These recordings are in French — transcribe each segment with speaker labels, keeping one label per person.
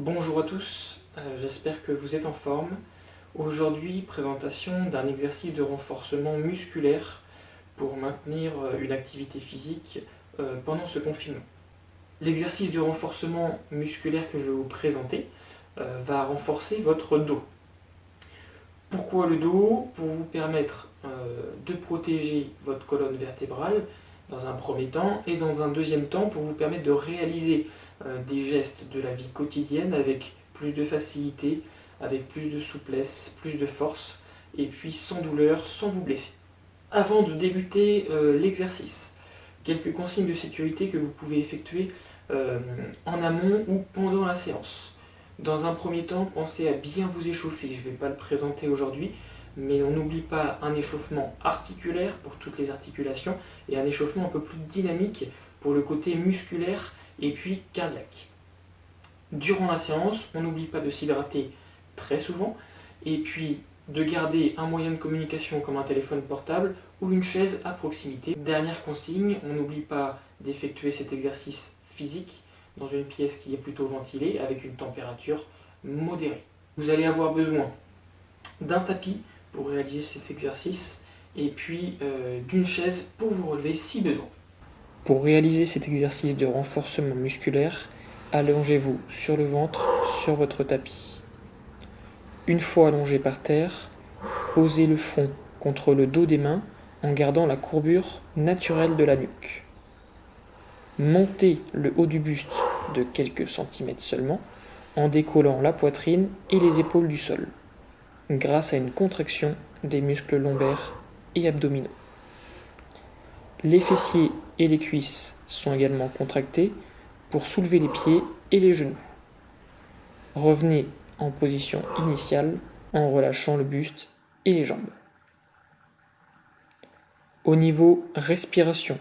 Speaker 1: Bonjour à tous, euh, j'espère que vous êtes en forme. Aujourd'hui, présentation d'un exercice de renforcement musculaire pour maintenir euh, une activité physique euh, pendant ce confinement. L'exercice de renforcement musculaire que je vais vous présenter va renforcer votre dos. Pourquoi le dos? Pour vous permettre de protéger votre colonne vertébrale dans un premier temps, et dans un deuxième temps pour vous permettre de réaliser euh, des gestes de la vie quotidienne avec plus de facilité, avec plus de souplesse, plus de force, et puis sans douleur, sans vous blesser. Avant de débuter euh, l'exercice, quelques consignes de sécurité que vous pouvez effectuer euh, en amont ou pendant la séance. Dans un premier temps, pensez à bien vous échauffer, je ne vais pas le présenter aujourd'hui, mais on n'oublie pas un échauffement articulaire pour toutes les articulations et un échauffement un peu plus dynamique pour le côté musculaire et puis cardiaque. Durant la séance, on n'oublie pas de s'hydrater très souvent et puis de garder un moyen de communication comme un téléphone portable ou une chaise à proximité. Dernière consigne, on n'oublie pas d'effectuer cet exercice physique dans une pièce qui est plutôt ventilée avec une température modérée. Vous allez avoir besoin d'un tapis pour réaliser cet exercice et puis euh, d'une chaise pour vous relever si besoin. Pour réaliser cet exercice de renforcement musculaire, allongez-vous sur le ventre sur votre tapis. Une fois allongé par terre, posez le front contre le dos des mains en gardant la courbure naturelle de la nuque. Montez le haut du buste de quelques centimètres seulement en décollant la poitrine et les épaules du sol grâce à une contraction des muscles lombaires et abdominaux. Les fessiers et les cuisses sont également contractés pour soulever les pieds et les genoux. Revenez en position initiale en relâchant le buste et les jambes. Au niveau respiration,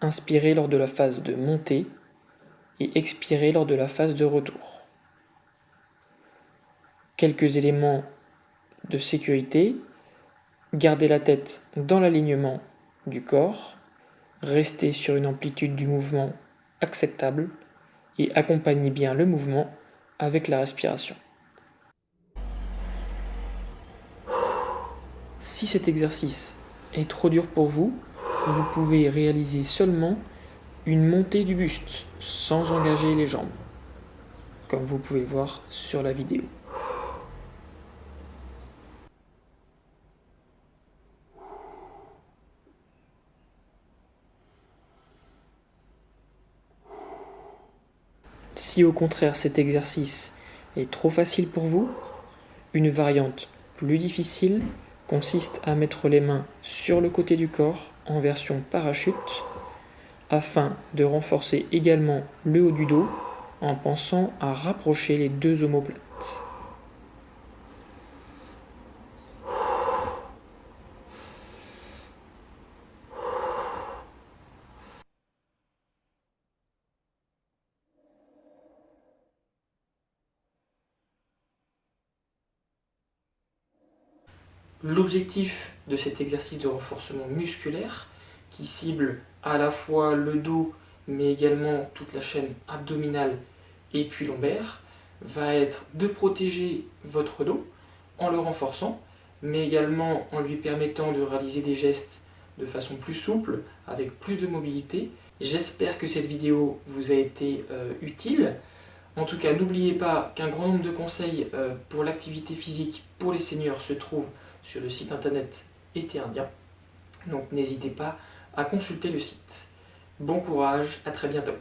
Speaker 1: inspirez lors de la phase de montée et expirez lors de la phase de retour quelques éléments de sécurité, gardez la tête dans l'alignement du corps, restez sur une amplitude du mouvement acceptable et accompagnez bien le mouvement avec la respiration. Si cet exercice est trop dur pour vous, vous pouvez réaliser seulement une montée du buste sans engager les jambes, comme vous pouvez voir sur la vidéo. Si au contraire cet exercice est trop facile pour vous, une variante plus difficile consiste à mettre les mains sur le côté du corps en version parachute afin de renforcer également le haut du dos en pensant à rapprocher les deux omoplates. L'objectif de cet exercice de renforcement musculaire, qui cible à la fois le dos, mais également toute la chaîne abdominale et puis lombaire, va être de protéger votre dos en le renforçant, mais également en lui permettant de réaliser des gestes de façon plus souple, avec plus de mobilité. J'espère que cette vidéo vous a été euh, utile. En tout cas, n'oubliez pas qu'un grand nombre de conseils euh, pour l'activité physique pour les seniors se trouvent sur le site internet Été Indien. Donc n'hésitez pas à consulter le site. Bon courage, à très bientôt.